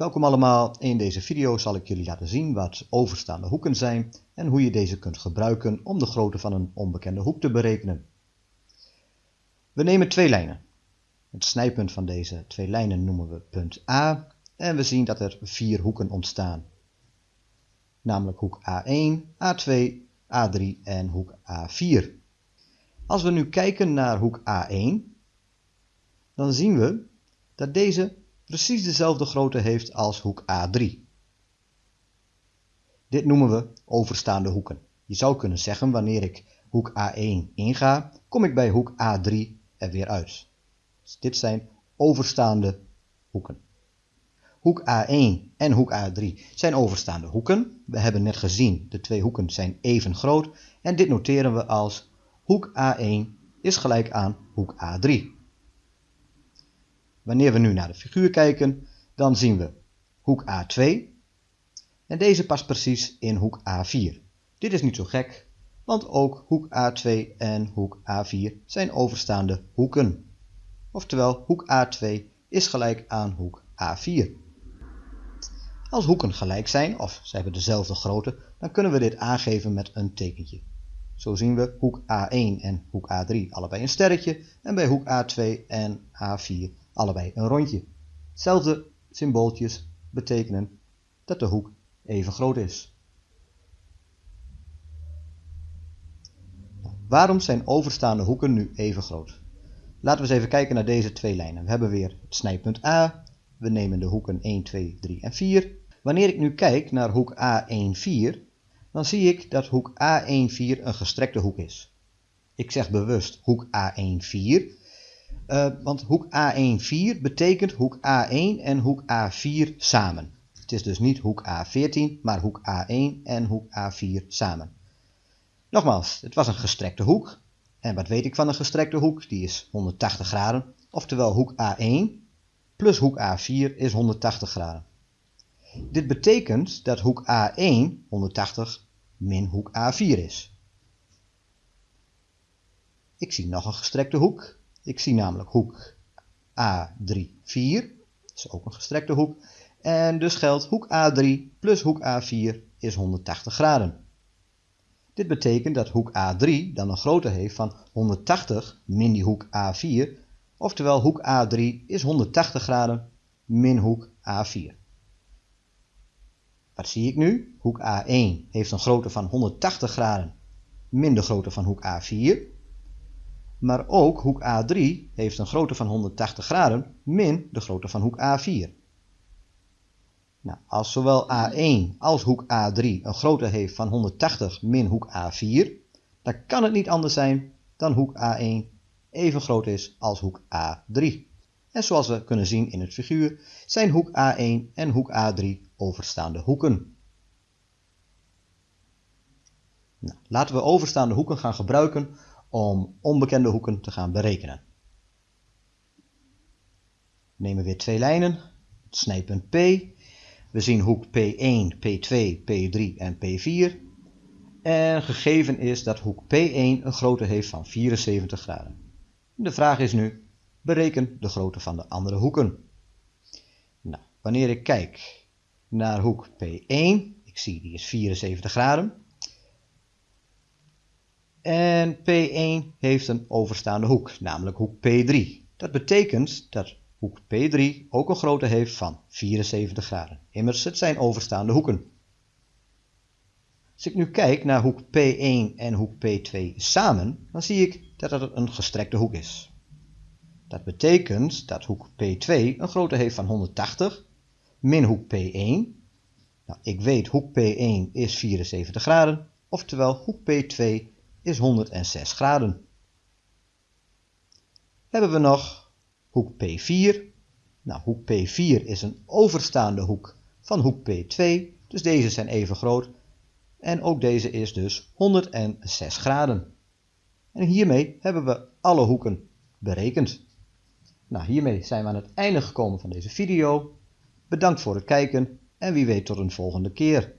Welkom allemaal, in deze video zal ik jullie laten zien wat overstaande hoeken zijn en hoe je deze kunt gebruiken om de grootte van een onbekende hoek te berekenen. We nemen twee lijnen. Het snijpunt van deze twee lijnen noemen we punt A en we zien dat er vier hoeken ontstaan. Namelijk hoek A1, A2, A3 en hoek A4. Als we nu kijken naar hoek A1, dan zien we dat deze precies dezelfde grootte heeft als hoek A3. Dit noemen we overstaande hoeken. Je zou kunnen zeggen wanneer ik hoek A1 inga, kom ik bij hoek A3 er weer uit. Dus dit zijn overstaande hoeken. Hoek A1 en hoek A3 zijn overstaande hoeken. We hebben net gezien, de twee hoeken zijn even groot en dit noteren we als hoek A1 is gelijk aan hoek A3. Wanneer we nu naar de figuur kijken, dan zien we hoek A2 en deze past precies in hoek A4. Dit is niet zo gek, want ook hoek A2 en hoek A4 zijn overstaande hoeken. Oftewel, hoek A2 is gelijk aan hoek A4. Als hoeken gelijk zijn, of ze hebben dezelfde grootte, dan kunnen we dit aangeven met een tekentje. Zo zien we hoek A1 en hoek A3 allebei een sterretje en bij hoek A2 en A4 allebei een rondje. Zelfde symbooltjes betekenen dat de hoek even groot is. Waarom zijn overstaande hoeken nu even groot? Laten we eens even kijken naar deze twee lijnen. We hebben weer het snijpunt A. We nemen de hoeken 1, 2, 3 en 4. Wanneer ik nu kijk naar hoek A14, dan zie ik dat hoek A14 een gestrekte hoek is. Ik zeg bewust hoek A14, uh, want hoek A1,4 betekent hoek A1 en hoek A4 samen. Het is dus niet hoek A14, maar hoek A1 en hoek A4 samen. Nogmaals, het was een gestrekte hoek. En wat weet ik van een gestrekte hoek? Die is 180 graden. Oftewel hoek A1 plus hoek A4 is 180 graden. Dit betekent dat hoek A1 180 min hoek A4 is. Ik zie nog een gestrekte hoek. Ik zie namelijk hoek A3, 4. Dat is ook een gestrekte hoek. En dus geldt hoek A3 plus hoek A4 is 180 graden. Dit betekent dat hoek A3 dan een grootte heeft van 180 min die hoek A4. Oftewel hoek A3 is 180 graden min hoek A4. Wat zie ik nu? Hoek A1 heeft een grootte van 180 graden min de grootte van hoek A4. Maar ook hoek A3 heeft een grootte van 180 graden min de grootte van hoek A4. Nou, als zowel A1 als hoek A3 een grootte heeft van 180 min hoek A4, dan kan het niet anders zijn dan hoek A1 even groot is als hoek A3. En zoals we kunnen zien in het figuur zijn hoek A1 en hoek A3 overstaande hoeken. Nou, laten we overstaande hoeken gaan gebruiken om onbekende hoeken te gaan berekenen. We nemen weer twee lijnen, het snijpunt P. We zien hoek P1, P2, P3 en P4. En gegeven is dat hoek P1 een grootte heeft van 74 graden. De vraag is nu, bereken de grootte van de andere hoeken. Nou, wanneer ik kijk naar hoek P1, ik zie die is 74 graden, en P1 heeft een overstaande hoek, namelijk hoek P3. Dat betekent dat hoek P3 ook een grootte heeft van 74 graden. Immers, het zijn overstaande hoeken. Als ik nu kijk naar hoek P1 en hoek P2 samen, dan zie ik dat het een gestrekte hoek is. Dat betekent dat hoek P2 een grootte heeft van 180 min hoek P1. Nou, ik weet hoek P1 is 74 graden, oftewel hoek P2 is 106 graden. Hebben we nog hoek P4. Nou, hoek P4 is een overstaande hoek van hoek P2, dus deze zijn even groot. En ook deze is dus 106 graden. En hiermee hebben we alle hoeken berekend. Nou, hiermee zijn we aan het einde gekomen van deze video. Bedankt voor het kijken en wie weet tot een volgende keer.